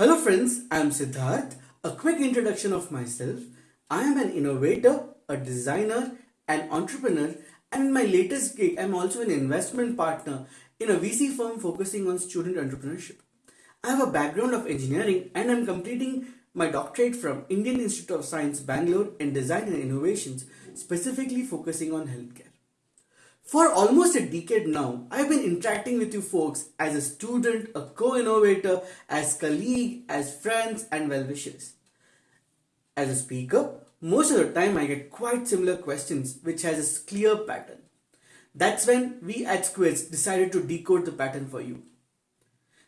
Hello friends, I am Siddharth. A quick introduction of myself. I am an innovator, a designer, an entrepreneur, and in my latest gig, I am also an investment partner in a VC firm focusing on student entrepreneurship. I have a background of engineering and I'm completing my doctorate from Indian Institute of Science, Bangalore in Design and Innovations, specifically focusing on healthcare. For almost a decade now, I've been interacting with you folks as a student, a co-innovator, as colleague, as friends and well-wishers. As a speaker, most of the time I get quite similar questions which has a clear pattern. That's when we at Squids decided to decode the pattern for you.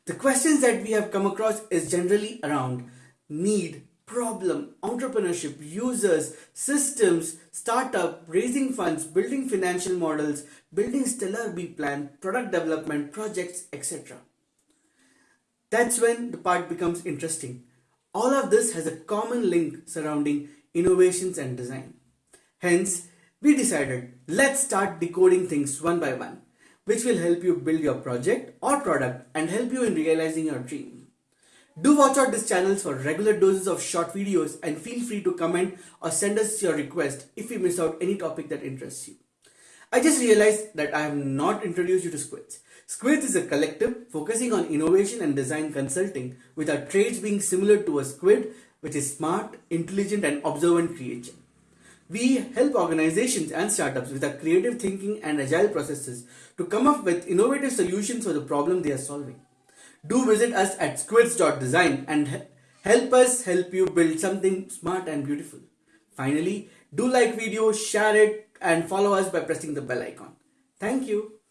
The questions that we have come across is generally around need, problem, entrepreneurship, users, systems, startup, raising funds, building financial models, building stellar B plan, product development, projects, etc. That's when the part becomes interesting. All of this has a common link surrounding innovations and design. Hence, we decided let's start decoding things one by one, which will help you build your project or product and help you in realizing your dream. Do watch out these channels for regular doses of short videos and feel free to comment or send us your request if we miss out any topic that interests you. I just realized that I have not introduced you to Squids. Squids is a collective focusing on innovation and design consulting with our traits being similar to a squid which is smart, intelligent and observant creature. We help organizations and startups with our creative thinking and agile processes to come up with innovative solutions for the problem they are solving. Do visit us at squids.design and help us help you build something smart and beautiful. Finally, do like video, share it and follow us by pressing the bell icon. Thank you.